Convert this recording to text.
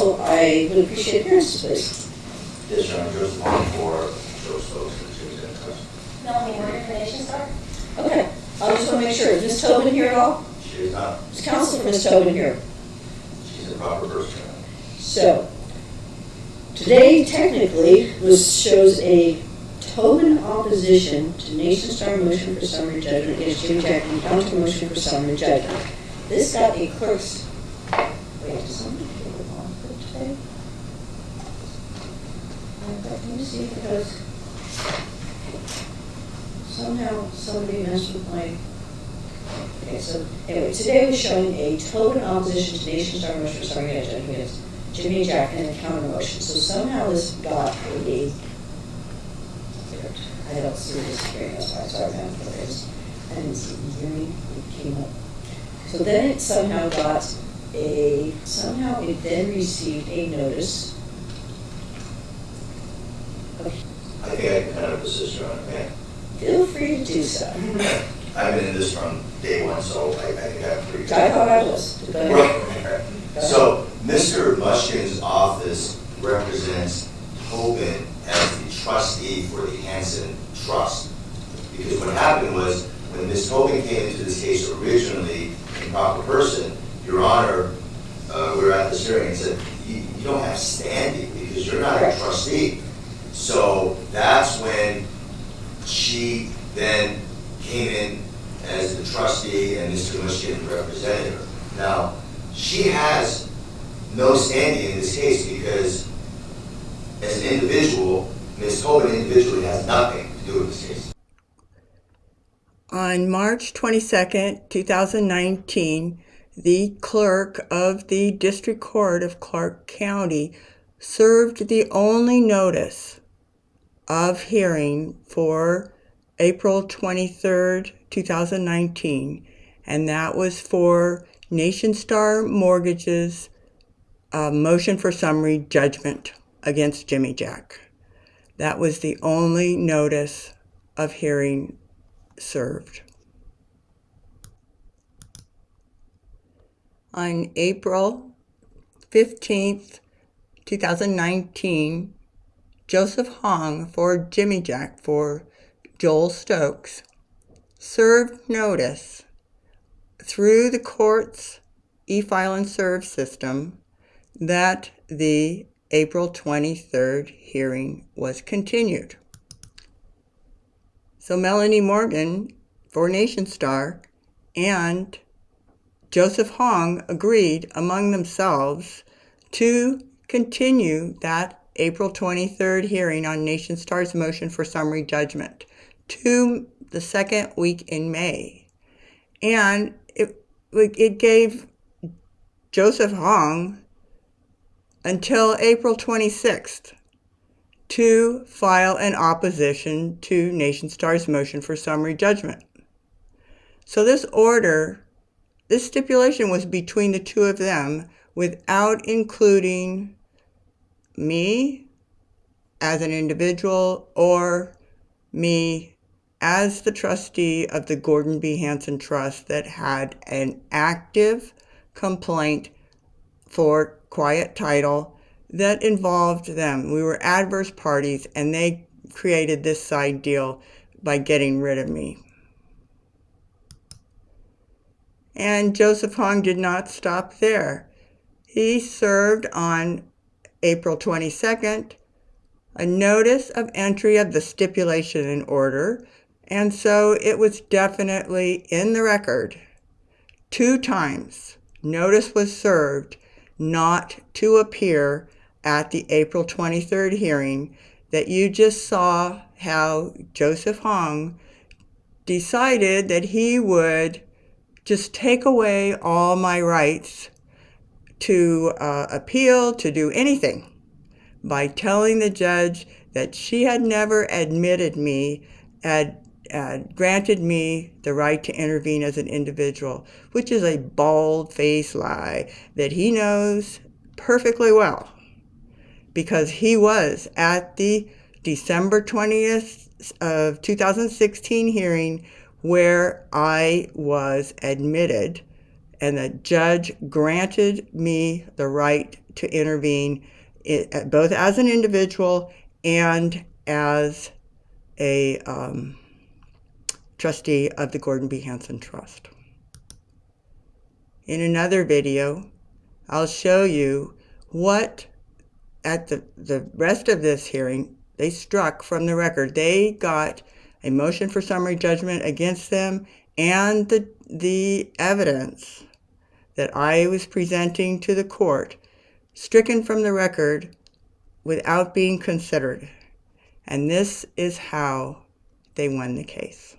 counsel, I would appreciate appearances, please. Yes, Your Honor, Joseph Hong for Joel Stokes and Jimmy Dennis. Melanie Morgan for Nationstar. Okay, I just want to make sure, is Ms. Tobin here at all? She is not, Is counsel for Ms. Tobin here? she's a proper person, So, today technically was, shows a Tobin opposition to Nationstar motion for summary judgment against Jimmy Jack and counter motion for summary judgment. This got a clerk's, wait, does somebody get the bond for today? Me see because somehow somebody messed with my, okay, so anyway, today was showing a Tobin opposition to Nationstar for summary judgment against Jimmy Jack and a counter motion. So somehow this got a, I don't see this hearing, that's why I started down for this. I the hearing, it came up. So then it somehow got a, somehow it then received a notice. of- I think I can kind of assist, Your Honor, man. Feel free to do so. I've been in this from day one, so I, I think I'm pretty. I thought I was. Right. So, Mr. Mushkin's office represents Tobin as the trustee for the Hanson Trust. Because what happened was, when Ms. Tobin came into this case originally in proper person, Your Honor, uh, we were at this hearing and said, you, you don't have standing because you're not a trustee. So that's when she then came in as the trustee and Mr. Mushkin represented her. Now, she has no standing in this case because as an individual, Ms. Tobin individually has nothing to do with this case. On March 22nd, 2019, the clerk of the District Court of Clark County served the only notice of hearing for April 23rd, 2019, and that was for Nationstar Mortgage's uh, motion for summary judgment against Jimmy Jack. That was the only notice of hearing served. On April 15th, 2019, Joseph Hong for Jimmy Jack for Joel Stokes served notice through the court's e-file and serve system that the April 23rd hearing was continued. So Melanie Morgan for Nationstar and Joseph Hong agreed among themselves to continue that April 23rd hearing on Nationstar's motion for summary judgment to the second week in May. And it, it gave Joseph Hong until April 26th to file an opposition to Nationstar's motion for summary judgment. So this order, this stipulation was between the two of them without including me as an individual or me as the trustee of the Gordon B. Hanson Trust that had an active complaint for quiet title that involved them. We were adverse parties and they created this side deal by getting rid of me. And Joseph Hong did not stop there. He served on April 22nd a notice of entry of the stipulation in order, and so it was definitely in the record. Two times notice was served not to appear at the April 23rd hearing that you just saw how Joseph Hong decided that he would just take away all my rights to uh, appeal, to do anything, by telling the judge that she had never admitted me, had, had granted me the right to intervene as an individual, which is a bald faced lie that he knows perfectly well because he was at the December 20th of 2016 hearing where I was admitted and the judge granted me the right to intervene, i- both as an individual and as a um, trustee of the Gordon B. Hanson Trust. In another video, I'll show you what at the, the rest of this hearing they struck from the record. They got a motion for summary judgment against them and the, the evidence that I was presenting to the court stricken from the record without being considered. And this is how they won the case.